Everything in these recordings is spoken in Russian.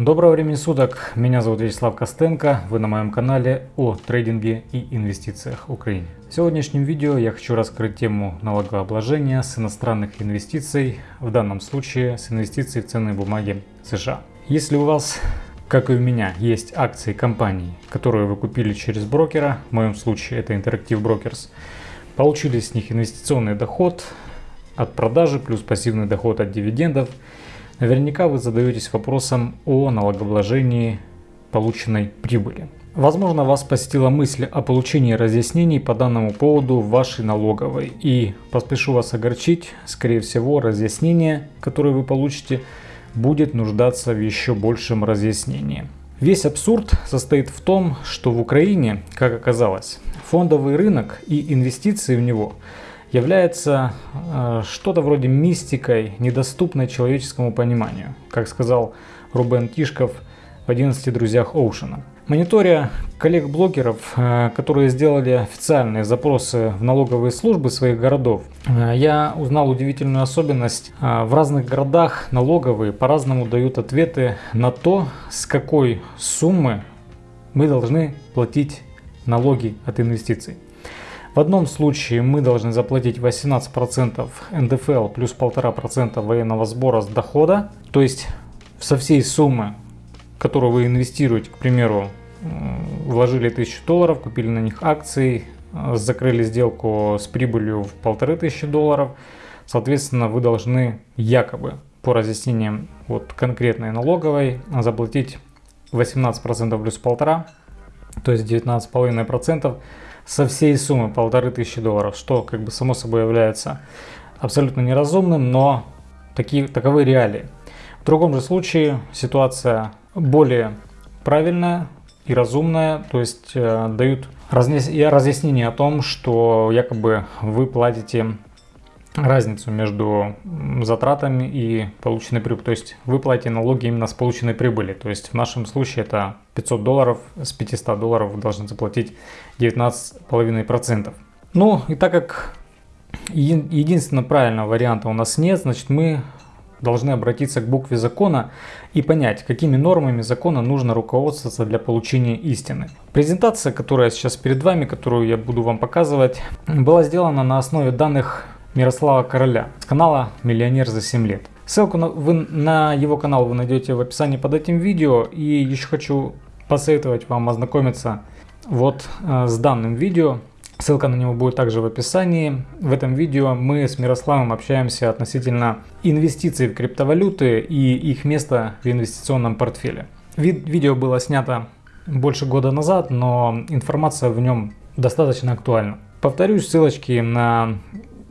Доброго времени суток, меня зовут Вячеслав Костенко, вы на моем канале о трейдинге и инвестициях в Украине. В сегодняшнем видео я хочу раскрыть тему налогообложения с иностранных инвестиций, в данном случае с инвестиций в ценные бумаги США. Если у вас, как и у меня, есть акции компаний, которые вы купили через брокера, в моем случае это Interactive Brokers, получили с них инвестиционный доход от продажи плюс пассивный доход от дивидендов – Наверняка вы задаетесь вопросом о налогообложении полученной прибыли. Возможно, вас посетила мысль о получении разъяснений по данному поводу в вашей налоговой. И поспешу вас огорчить, скорее всего, разъяснение, которое вы получите, будет нуждаться в еще большем разъяснении. Весь абсурд состоит в том, что в Украине, как оказалось, фондовый рынок и инвестиции в него – является э, что-то вроде мистикой, недоступной человеческому пониманию, как сказал Рубен Тишков в 11 друзьях Оушена. Мониторя коллег-блогеров, э, которые сделали официальные запросы в налоговые службы своих городов, э, я узнал удивительную особенность. Э, в разных городах налоговые по-разному дают ответы на то, с какой суммы мы должны платить налоги от инвестиций. В одном случае мы должны заплатить 18% НДФЛ плюс 1,5% военного сбора с дохода. То есть со всей суммы, которую вы инвестируете, к примеру, вложили 1000 долларов, купили на них акции, закрыли сделку с прибылью в 1500 долларов, соответственно, вы должны якобы по разъяснениям вот конкретной налоговой заплатить 18% плюс 1,5%, то есть 19,5% со всей суммы полторы тысячи долларов, что как бы само собой является абсолютно неразумным, но такие, таковы реалии. В другом же случае ситуация более правильная и разумная, то есть э, дают разъяснение о том, что якобы вы платите разницу между затратами и полученной прибылью. То есть вы платите налоги именно с полученной прибыли. То есть в нашем случае это 500 долларов, с 500 долларов вы должны заплатить 19,5%. Ну и так как единственного правильного варианта у нас нет, значит мы должны обратиться к букве закона и понять, какими нормами закона нужно руководствоваться для получения истины. Презентация, которая сейчас перед вами, которую я буду вам показывать, была сделана на основе данных Мирослава Короля с канала «Миллионер за 7 лет». Ссылку на, вы, на его канал вы найдете в описании под этим видео. И еще хочу посоветовать вам ознакомиться вот э, с данным видео. Ссылка на него будет также в описании. В этом видео мы с Мирославом общаемся относительно инвестиций в криптовалюты и их места в инвестиционном портфеле. Вид видео было снято больше года назад, но информация в нем достаточно актуальна. Повторюсь, ссылочки на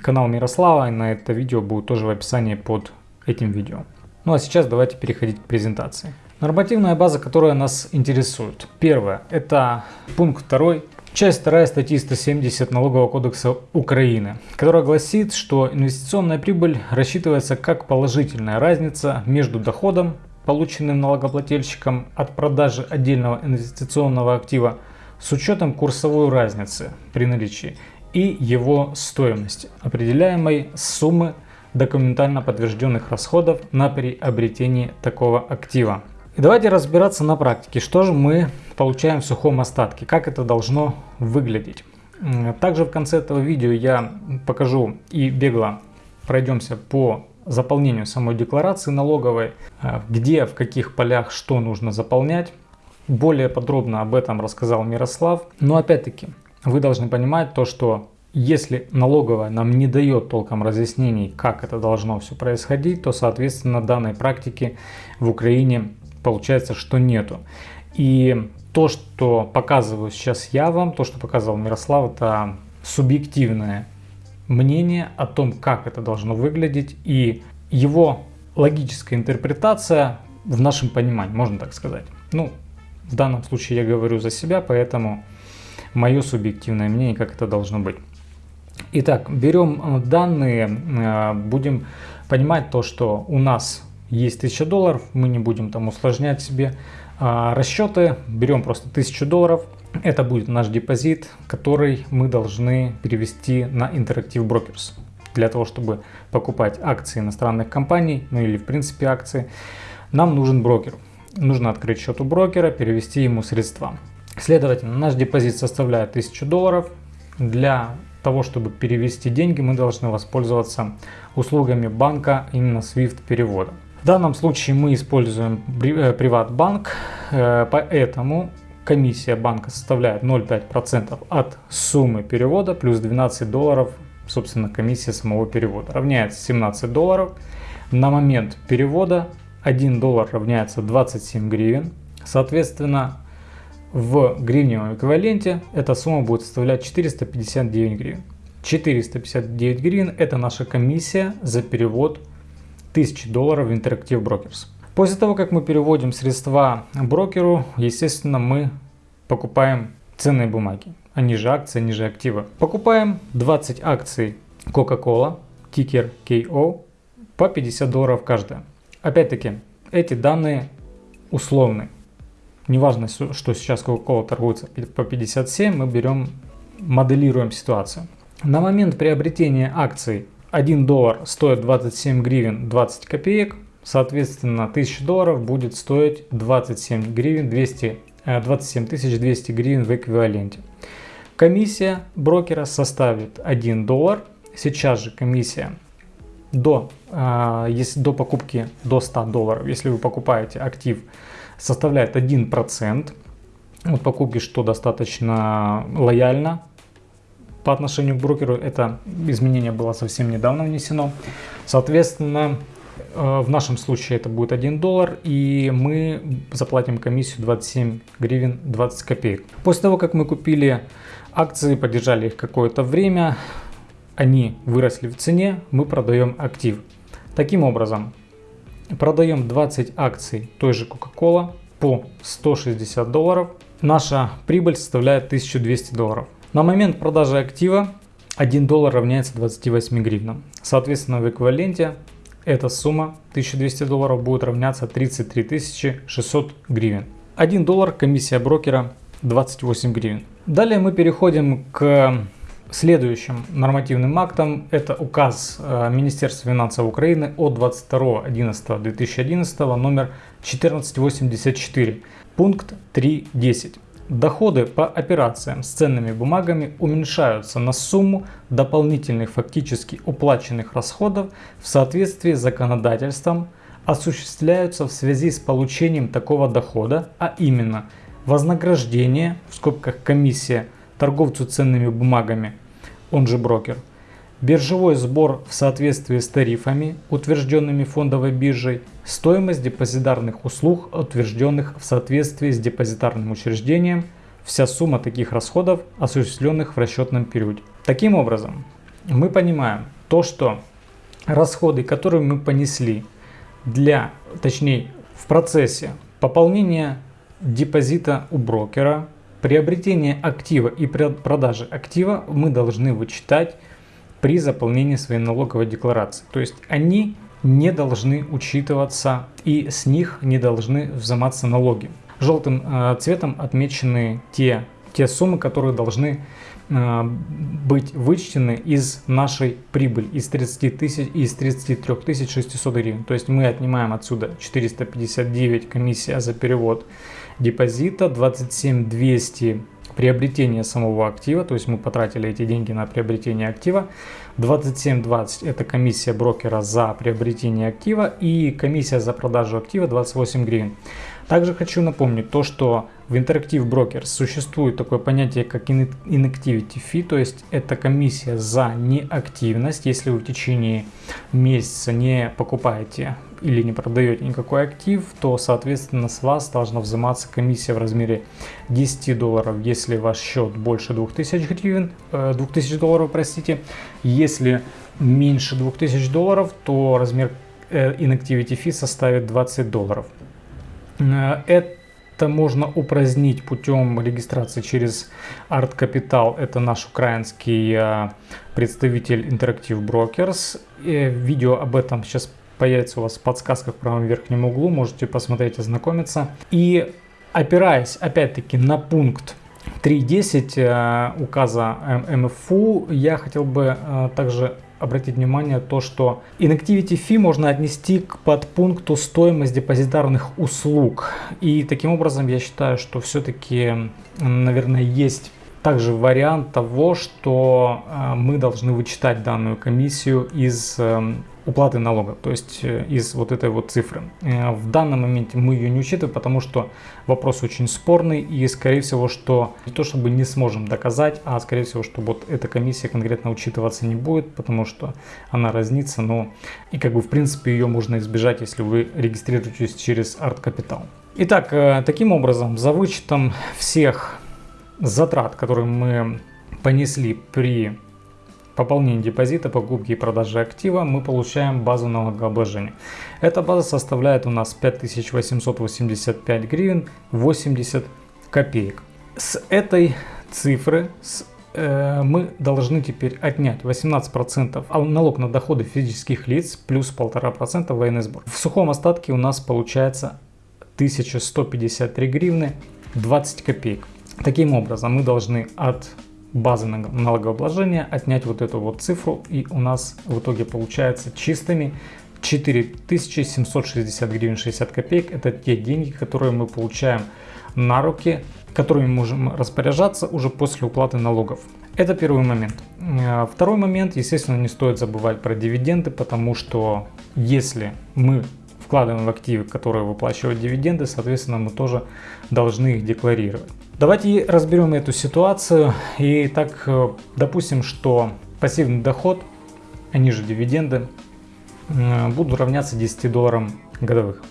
канал Мирослава, на это видео будет тоже в описании под этим видео. Ну а сейчас давайте переходить к презентации. Нормативная база, которая нас интересует. Первое, это пункт второй, часть 2 статьи 170 Налогового кодекса Украины, которая гласит, что инвестиционная прибыль рассчитывается как положительная разница между доходом, полученным налогоплательщиком от продажи отдельного инвестиционного актива с учетом курсовой разницы при наличии и его стоимости, определяемой суммы документально подтвержденных расходов на приобретение такого актива. И давайте разбираться на практике, что же мы получаем в сухом остатке, как это должно выглядеть. Также в конце этого видео я покажу и бегло пройдемся по заполнению самой декларации налоговой, э, где, в каких полях что нужно заполнять. Более подробно об этом рассказал Мирослав. Но опять-таки, вы должны понимать то, что если налоговая нам не дает толком разъяснений, как это должно все происходить, то, соответственно, данной практики в Украине получается, что нету. И то, что показываю сейчас я вам, то, что показывал Мирослав, это субъективное мнение о том, как это должно выглядеть и его логическая интерпретация в нашем понимании, можно так сказать. Ну, в данном случае я говорю за себя, поэтому мое субъективное мнение, как это должно быть. Итак, берем э, данные, э, будем понимать то, что у нас есть 1000 долларов, мы не будем там усложнять себе а, расчеты, берем просто 1000 долларов, это будет наш депозит, который мы должны перевести на Interactive Brokers. Для того, чтобы покупать акции иностранных компаний, ну или в принципе акции, нам нужен брокер. нужно открыть счет у брокера, перевести ему средства. Следовательно, наш депозит составляет 1000 долларов. Для того, чтобы перевести деньги, мы должны воспользоваться услугами банка именно SWIFT перевода. В данном случае мы используем э, Приватбанк, э, поэтому комиссия банка составляет 0,5% от суммы перевода плюс 12 долларов, собственно, комиссия самого перевода. Равняется 17 долларов. На момент перевода 1 доллар равняется 27 гривен. Соответственно, в гривневом эквиваленте эта сумма будет составлять 459 гривен. 459 гривен это наша комиссия за перевод 1000 долларов в Interactive Brokers. После того, как мы переводим средства брокеру, естественно, мы покупаем ценные бумаги, они же акции, они же активы. Покупаем 20 акций Coca-Cola, тикер KO, по 50 долларов каждая. Опять-таки, эти данные условны. Неважно, что сейчас Coca-Cola торгуется по 57, мы берем, моделируем ситуацию. На момент приобретения акций 1 доллар стоит 27 гривен 20 копеек, соответственно 1000 долларов будет стоить 27 гривен 200, 27 200 гривен в эквиваленте. Комиссия брокера составит 1 доллар. Сейчас же комиссия до, э, если до покупки до 100 долларов, если вы покупаете актив, составляет 1% от покупки, что достаточно лояльно по отношению к брокеру. Это изменение было совсем недавно внесено. Соответственно, э, в нашем случае это будет 1 доллар и мы заплатим комиссию 27 гривен 20 копеек. После того, как мы купили акции, поддержали их какое-то время, они выросли в цене, мы продаем актив. Таким образом, продаем 20 акций той же Coca-Cola по 160 долларов. Наша прибыль составляет 1200 долларов. На момент продажи актива 1 доллар равняется 28 гривнам. Соответственно, в эквиваленте эта сумма 1200 долларов будет равняться 33 600 гривен. 1 доллар комиссия брокера 28 гривен. Далее мы переходим к Следующим нормативным актом это указ э, Министерства финансов Украины от 22.11.2011 номер 1484, пункт 3.10. Доходы по операциям с ценными бумагами уменьшаются на сумму дополнительных фактически уплаченных расходов в соответствии с законодательством, осуществляются в связи с получением такого дохода, а именно вознаграждение, в скобках комиссия, торговцу ценными бумагами он же брокер. Биржевой сбор в соответствии с тарифами, утвержденными фондовой биржей, стоимость депозитарных услуг, утвержденных в соответствии с депозитарным учреждением, вся сумма таких расходов, осуществленных в расчетном периоде. Таким образом, мы понимаем то, что расходы, которые мы понесли для, точнее, в процессе пополнения депозита у брокера, Приобретение актива и продажи актива мы должны вычитать при заполнении своей налоговой декларации. То есть они не должны учитываться и с них не должны взиматься налоги. Желтым э, цветом отмечены те, те суммы, которые должны э, быть вычтены из нашей прибыли, из 30 тысяч, из 33 600 гривен. То есть мы отнимаем отсюда 459 комиссия за перевод депозита, 27 200 приобретение самого актива, то есть мы потратили эти деньги на приобретение актива. 27.20 это комиссия брокера за приобретение актива и комиссия за продажу актива 28 гривен. Также хочу напомнить то, что в Interactive Brokers существует такое понятие, как Inactivity Fee, то есть это комиссия за неактивность. Если вы в течение месяца не покупаете или не продаете никакой актив, то, соответственно, с вас должна взиматься комиссия в размере 10 долларов, если ваш счет больше 2000 гривен, 2000 э, долларов, простите. Если меньше 2000 долларов, то размер э, Inactivity Fee составит 20 долларов. Э, это можно упразднить путем регистрации через Art Capital. Это наш украинский представитель Interactive Brokers. Видео об этом сейчас появится у вас в подсказках в правом верхнем углу, можете посмотреть, ознакомиться. И опираясь опять-таки на пункт 3.10 э, указа МФУ, я хотел бы э, также обратить внимание то, что inactivity fee можно отнести к подпункту стоимость депозитарных услуг. И таким образом я считаю, что все-таки, наверное, есть также вариант того, что э, мы должны вычитать данную комиссию из э, уплаты налога, то есть э, из вот этой вот цифры. В данном моменте мы ее не учитываем, потому что вопрос очень спорный и скорее всего, что не то чтобы не сможем доказать, а скорее всего, что вот эта комиссия конкретно учитываться не будет, потому что она разнится, но и как бы в принципе ее можно избежать, если вы регистрируетесь через Art Capital. Итак, таким образом, за вычетом всех затрат, которые мы понесли при пополнении депозита, покупке и продаже актива, мы получаем базу налогообложения. Эта база составляет у нас 5885 гривен 80 копеек. С этой цифры с, э, мы должны теперь отнять 18% налог на доходы физических лиц плюс 1,5% военный сбор. В сухом остатке у нас получается 1153 гривны 20 копеек. Таким образом, мы должны от базы налогообложения отнять вот эту вот цифру и у нас в итоге получается чистыми 4760 гривен 60 копеек. Это те деньги, которые мы получаем на руки, которыми можем распоряжаться уже после уплаты налогов. Это первый момент. Э, второй момент, естественно, не стоит забывать про дивиденды, потому что если мы вкладываем в активы, которые выплачивают дивиденды, соответственно, мы тоже должны их декларировать. Давайте разберем эту ситуацию. И так, э, допустим, что пассивный доход, они же дивиденды, э, будут равняться 10 долларам годовых.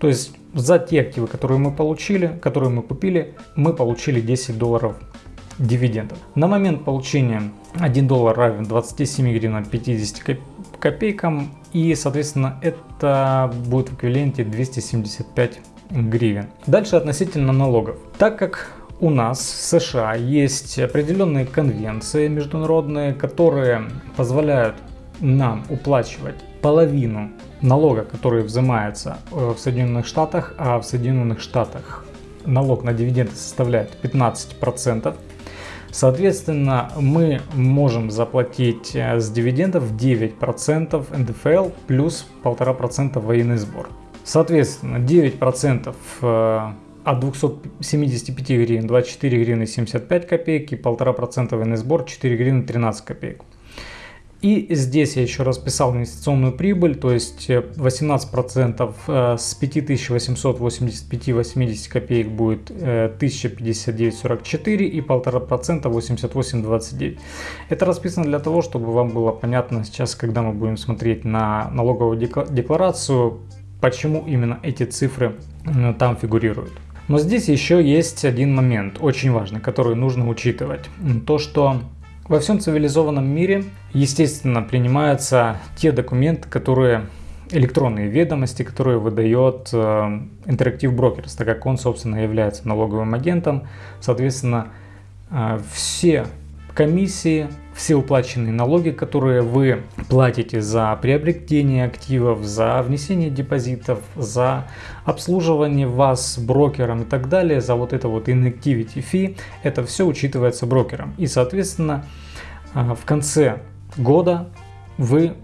То есть за те активы, которые мы получили, которые мы купили, мы получили 10 долларов дивидендов. На момент получения 1 доллар равен 27 гривен 50 копейкам. И, соответственно, это будет в эквиваленте 275 гривен. Дальше относительно налогов. Так как у нас в США есть определенные конвенции международные, которые позволяют нам уплачивать половину налога, который взимается э, в Соединенных Штатах, а в Соединенных Штатах налог на дивиденды составляет 15%. Соответственно, мы можем заплатить э, с дивидендов 9% НДФЛ плюс 1,5% военный сбор. Соответственно, 9% э, от 275 гривен 24 гривны 75 копеек и 1,5% военный сбор 4 гривны 13 копеек. И здесь я еще расписал инвестиционную прибыль, то есть 18% э, с 5885,80 копеек будет 1059,44 э, и 1,5% 88,29. Это расписано для того, чтобы вам было понятно сейчас, когда мы будем смотреть на налоговую декларацию, почему именно эти цифры там фигурируют. Но здесь еще есть один момент, очень важный, который нужно учитывать. То, что во всем цивилизованном мире, естественно, принимаются те документы, которые электронные ведомости, которые выдает э, Interactive Brokers, так как он, собственно, является налоговым агентом. Соответственно, э, все комиссии, все уплаченные налоги, которые вы платите за приобретение активов, за внесение депозитов, за обслуживание вас брокером и так далее, за вот это вот inactivity fee, это все учитывается брокером. И, соответственно, а, в конце года вы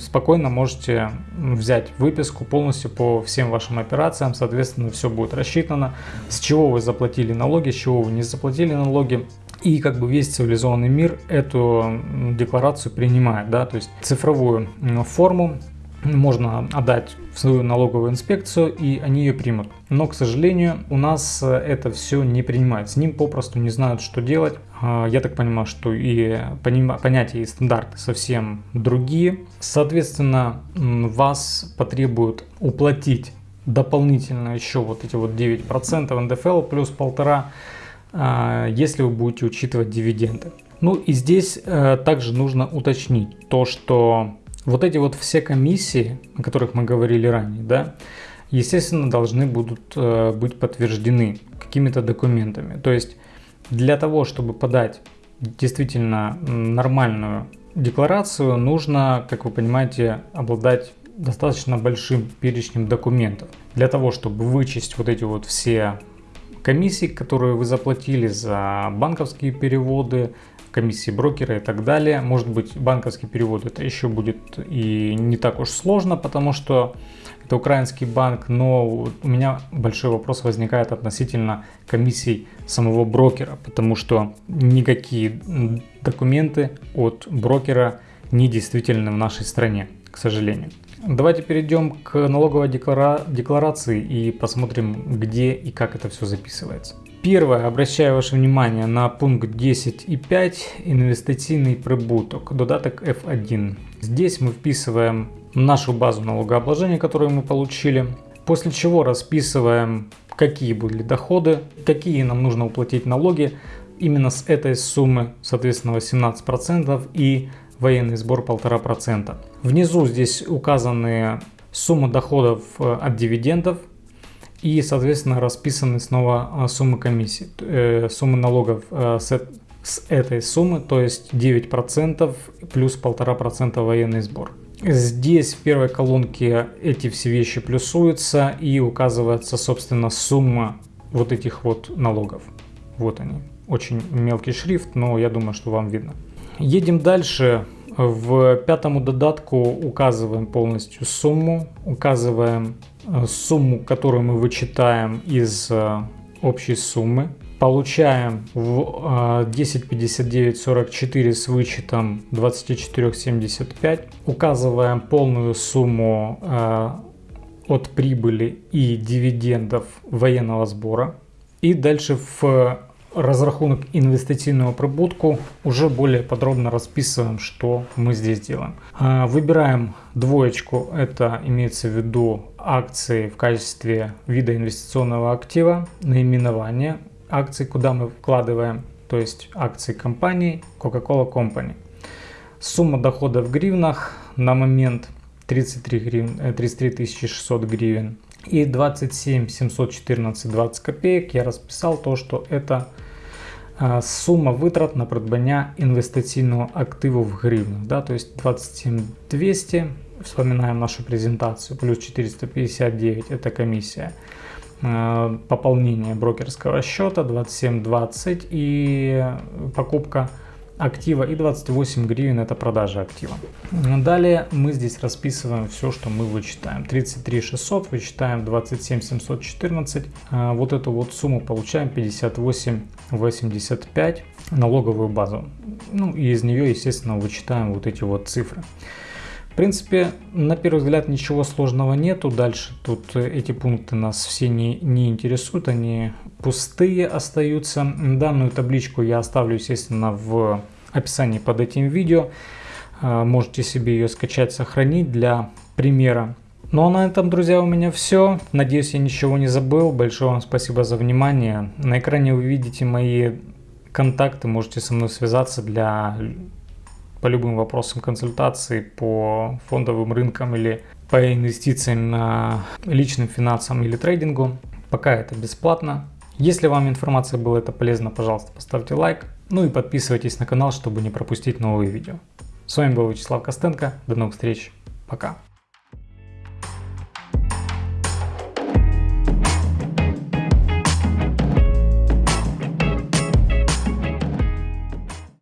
спокойно можете взять выписку полностью по всем вашим операциям, соответственно, все будет рассчитано, с чего вы заплатили налоги, с чего вы не заплатили налоги, и как бы весь цивилизованный мир эту декларацию принимает, да, то есть цифровую форму можно отдать в свою налоговую инспекцию и они ее примут. Но, к сожалению, у нас это все не принимают. С ним попросту не знают, что делать. А, я так понимаю, что и понятия и стандарты совсем другие. Соответственно, вас потребуют уплатить дополнительно еще вот эти вот 9% НДФЛ плюс полтора если вы будете учитывать дивиденды. Ну и здесь э, также нужно уточнить то, что вот эти вот все комиссии, о которых мы говорили ранее, да, естественно, должны будут э, быть подтверждены какими-то документами. То есть для того, чтобы подать действительно нормальную декларацию, нужно, как вы понимаете, обладать достаточно большим перечнем документов. Для того, чтобы вычесть вот эти вот все комиссии, которые вы заплатили за банковские переводы, комиссии брокера и так далее. Может быть банковский перевод это еще будет и не так уж сложно, потому что это украинский банк, но у меня большой вопрос возникает относительно комиссий самого брокера, потому что никакие документы от брокера не действительны в нашей стране, к сожалению. Давайте перейдем к налоговой деклара декларации и посмотрим, где и как это все записывается. Первое, обращаю ваше внимание на пункт 10.5 инвестиционный прибуток, додаток F1. Здесь мы вписываем нашу базу налогообложения, которую мы получили, после чего расписываем, какие были доходы, какие нам нужно уплатить налоги именно с этой суммы, соответственно 18% и военный сбор 1,5%. Внизу здесь указаны суммы доходов э, от дивидендов и соответственно расписаны снова э, суммы комиссии, э, суммы налогов с этой суммы, то есть 9% плюс 1,5% военный сбор. Здесь в первой колонке эти все вещи плюсуются и указывается собственно сумма вот этих вот налогов. Вот они. Очень мелкий шрифт, но я думаю, что вам видно. Едем дальше. В пятому додатку указываем полностью сумму, указываем э, сумму, которую мы вычитаем из э, общей суммы. Получаем в 105944 э, с вычетом 2475. Указываем полную сумму от прибыли и дивидендов военного сбора. И дальше в разрахунок инвестиционного прибутку уже более подробно расписываем, что мы здесь делаем. А, выбираем двоечку, это имеется в виду акции в качестве вида инвестиционного актива, наименование акций, куда мы вкладываем, то есть акции компании Coca-Cola Company. Сумма дохода в гривнах на момент 33, гривен, 33 600 гривен и 27 714 20 копеек я расписал то, что это а, сума витрат на придбання інвестиційного активу в гривнах. Да, то есть 27 200, вспоминаем нашу презентацию, плюс 459 это комиссия. А, пополнение брокерского счета 27.20 и покупка актива и 28 гривен это продажа актива. Далее мы здесь расписываем все, что мы вычитаем. 33 600 вычитаем 27 714. А, вот эту вот сумму получаем 58 85 налоговую базу. Ну и из нее, естественно, вычитаем вот эти вот цифры. Принципе, на первый взгляд ничего сложного нету. Дальше тут эти пункты нас все не, не интересуют, они пустые остаются. Данную табличку я оставлю, естественно, в описании под этим видео. А, можете себе ее скачать, сохранить для примера. Ну а на этом, друзья, у меня все. Надеюсь, я ничего не забыл. Большое вам спасибо за внимание. На экране вы видите мои контакты. Можете со мной связаться для по любым вопросам консультации по фондовым рынкам или по инвестициям на личным финансам или трейдингу. Пока это бесплатно. Если вам информация была это полезна, пожалуйста, поставьте лайк. Ну и подписывайтесь на канал, чтобы не пропустить новые видео. С вами был Вячеслав Костенко. До новых встреч. Пока.